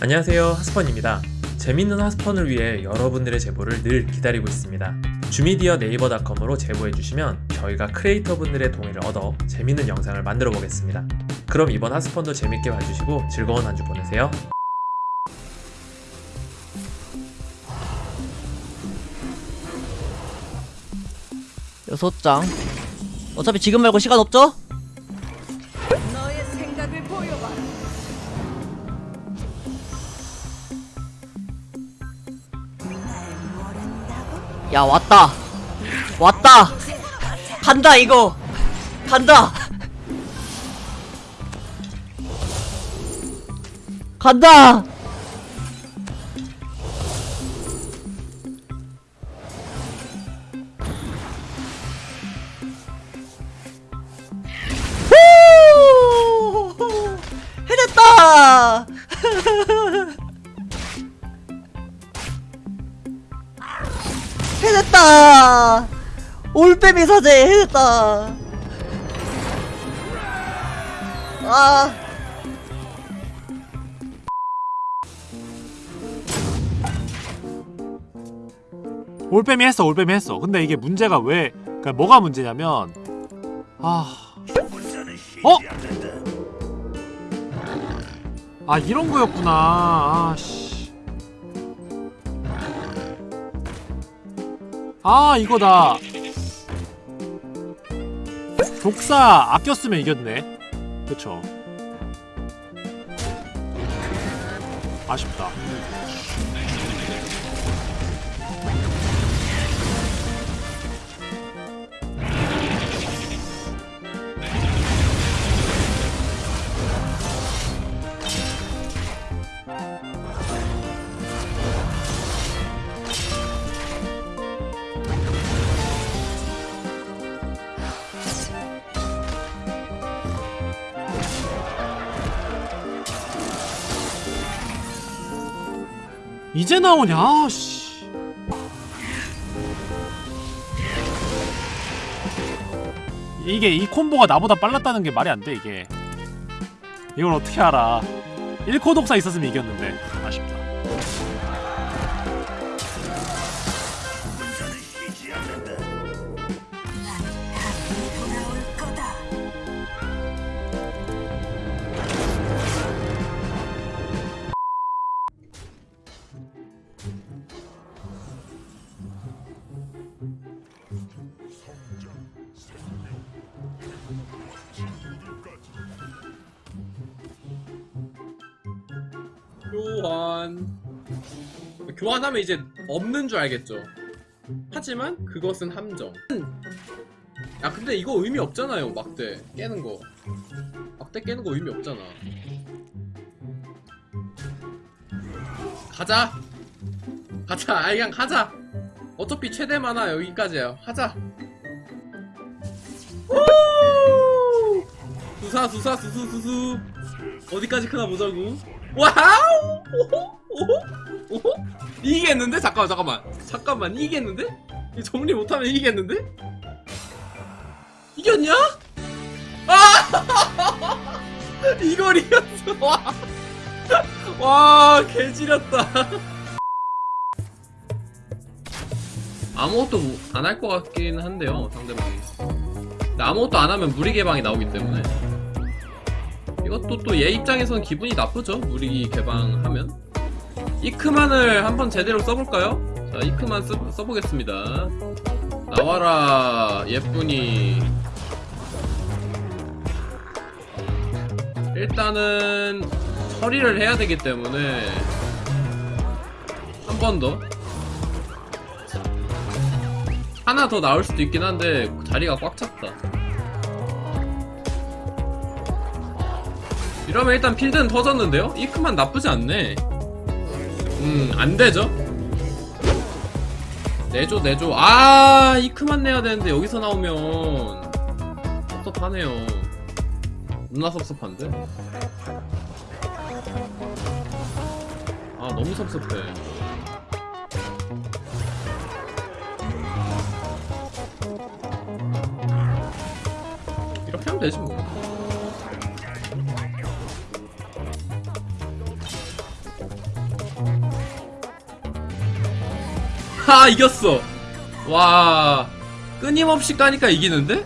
안녕하세요 하스펀입니다. 재밌는 하스펀을 위해 여러분들의 제보를 늘 기다리고 있습니다. 주미디어 네이버닷컴으로 제보해주시면 저희가 크리에이터분들의 동의를 얻어 재밌는 영상을 만들어 보겠습니다. 그럼 이번 하스펀도 재밌게 봐주시고 즐거운 한 주 보내세요. 여섯 장. 어차피 지금 말고 시간 없죠? 야 왔다. 왔다. 간다 이거. 간다. 간다 해냈다 올빼미 사제 해냈다. 아. 올빼미 했어 올빼미 했어. 근데 이게 문제가 왜 그러니까 뭐가 문제냐면 아. 어? 아 이런 거였구나. 아씨 아 이거다. 독사 아꼈으면 이겼네. 그쵸. 아쉽다 이제 나오냐 아 씨. 이게 이 콤보가 나보다 빨랐다는 게 말이 안 돼 이게. 이걸 어떻게 알아? 1코 독사 있었으면 이겼는데. 아쉽다 교환. 교환하면 이제 없는 줄 알겠죠. 하지만 그것은 함정. 야 근데 이거 의미 없잖아요 막대. 깨는 거. 막대 깨는 거 의미 없잖아. 가자. 가자. 아 그냥 하자. 어차피 최대 만화 여기까지야 하자. 우! 수사 수사 수수 수수. 어디까지 크나 보자고 와우! 오호 오호 오호. 이기겠는데? 잠깐만 잠깐만. 잠깐만 이기겠는데? 이 정리 못하면 이기겠는데? 이겼냐? 아! 이걸 이겼어. 와, 와 개지렸다. 아무것도 안 할 것 같긴 한데요 상대방이. 아무것도 안 하면 무리 개방이 나오기 때문에 이것도 또 얘 입장에선 기분이 나쁘죠. 무리 개방하면. 이크만을 한번 제대로 써볼까요? 자 이크만 써, 써보겠습니다. 나와라 예쁜이 일단은 처리를 해야 되기 때문에 한 번 더. 하나 더 나올 수도 있긴 한데 자리가 꽉 찼다 이러면 일단 필드는 터졌는데요? 이크만 나쁘지 않네. 음 안되죠? 내줘 내줘. 아 이크만 내야 되는데 여기서 나오면 섭섭하네요. 누나 섭섭한데? 아 너무 섭섭해. 이렇게 하면 되지 뭐 와 이겼어 와 끊임없이 까니까 이기는데?